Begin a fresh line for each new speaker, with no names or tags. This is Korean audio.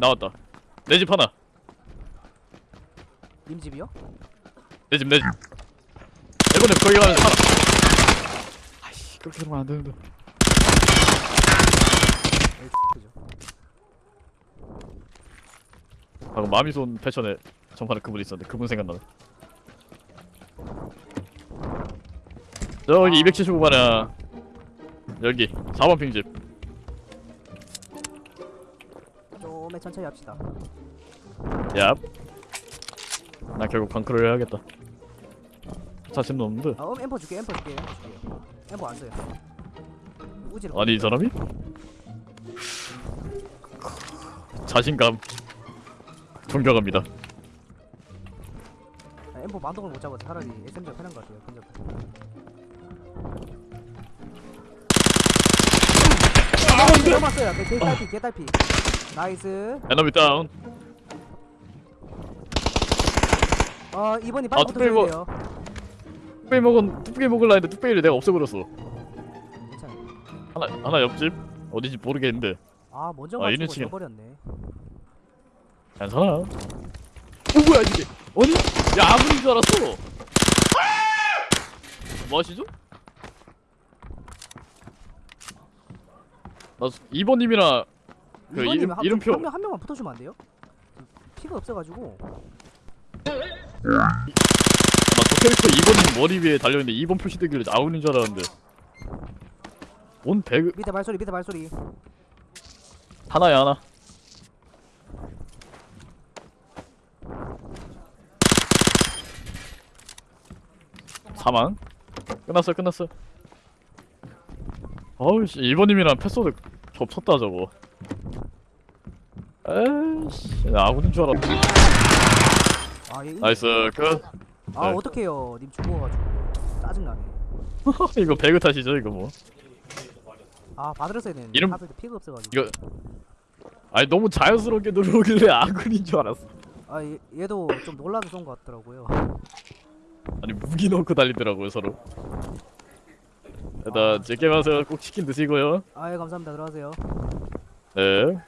나왔다. 내 집 하나.
님 집이요?
내 집 내집. 이번에 거기 가면 하나. 아이씨 그렇게 들으면 안 되는데.
에이 그죠
방금 마미손 패션에 전판에 그분 있었는데 그분 생각나네. 저기
아.
275반이야. 여기 4번 핑집
좀에 천천히 합시다.
얍. 나 결국 방크를 해야겠다. 자신도 없는데.
아 음, 엠퍼 줄게 엠퍼 줄게 엠퍼 줄게. 엠퍼 안 써요. 우지를
아니 이 사람이? 자신감. 존경합니다.
아, 엠퍼 만동을 못 잡아서 차라리 SMG가 편한 것 같아요 근접 아, 넘었어요. 개- 개딸피 개딸피. 나이스.
에너미 다운.
어 이번이 빨리
아,
붙어줘야
특별히
돼요.
뚝배기 먹은 뚝배기 먹을라 했는데 뚝배기를 내가 없애버렸어.
괜찮아
하나 하나 옆집? 어디지 모르겠는데.
아 먼저
아,
맞추고
이런 식이네.
져버렸네.
괜찮아. 어 뭐야 이게? 아니 야 아무리인 줄 알았어. 뭐 하시죠? 나 2번님이랑 그 이름-
한-
이름표-
한, 명, 한 명만 붙어주면 안 돼요? 피가 없어가지고.
나저 캐릭터 2번님 머리 위에 달려있는데 2번 표시되길래 아군인 줄 알았는데. 온 배그
밑에 발소리 밑에 발소리.
하나야 하나. 사망. 끝났어 끝났어 어우씨 1번님이랑 패소드 겹쳤다 저거. 에이씨 나 아군인 줄 알았다.
아, 얘,
나이스 끝.
아
네.
어떡해요. 님 죽어가지고. 짜증나네.
이거 배그 탓이죠 이거 뭐?
아 받으랬어야 되는데.
이름-
피가 없어가지고.
이거 아니 너무 자연스럽게 들어오길래 아군인 줄 알았어.
아 얘, 얘도 좀 놀라서 쏜것 같더라고요.
아니 무기 넣고 달리더라고요 서로 일단 즐게 마세요. 꼭 치킨 드시고요.
아예 감사합니다. 들어가세요.
네